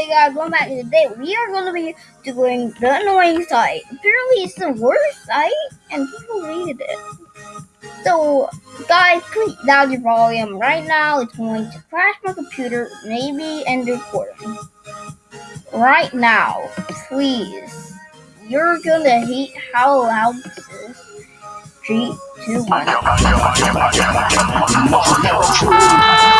Hey guys, welcome back to the day. We are going to be doing the annoying site. Apparently, it's the worst site, and people hated it. So, guys, please down your volume. Right now, it's going to crash my computer, maybe end recording. Right now, please. You're gonna hate how loud this is. Three, two, one. Ah!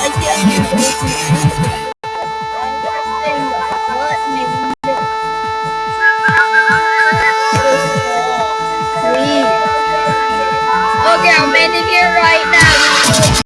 I can't